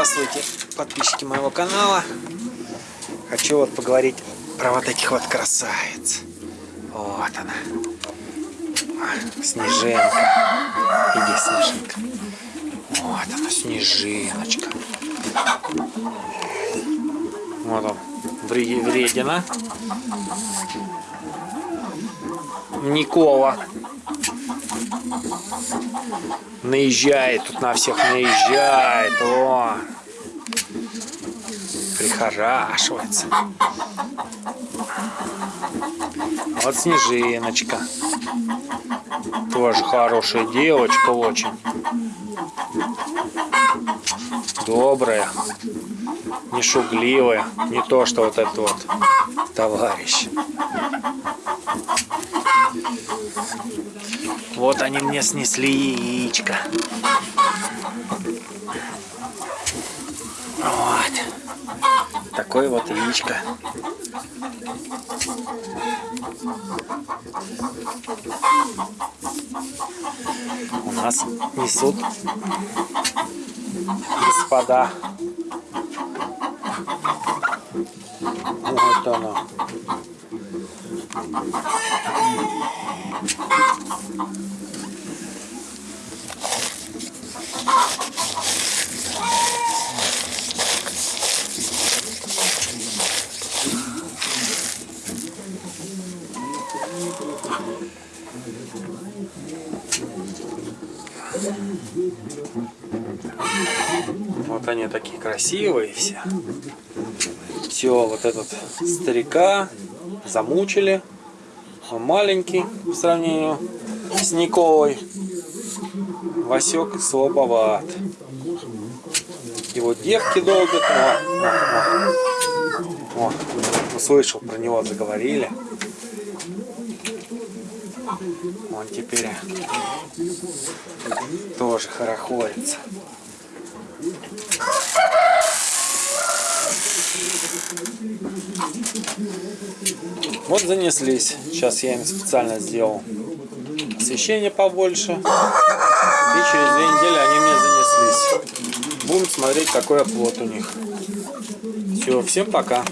Здравствуйте, подписчики моего канала. Хочу вот поговорить про вот таких вот красавиц. Вот она. Снежинка. Иди, Снежинка. Вот она, Снежиночка. Вот он, вредина. Никола. Наезжает тут на всех, наезжает. О! Прихорашивается. Вот Снежиночка. Тоже хорошая девочка очень. Добрая. Не шугливая. Не то, что вот этот вот товарищ. Вот они мне снесли яичко. Вот. Такое вот яичко. У нас несут господа. Вот оно. Вот они такие красивые все. Все, вот этот старика замучили. Маленький в сравнении с Николой. Васек слабоват. Его девки долбят. О, о, о. О, услышал, про него заговорили. Он теперь тоже хорохорится. Вот занеслись. Сейчас я им специально сделал освещение побольше. И через две недели они мне занеслись. Будем смотреть, какой оплот у них. Все, всем пока.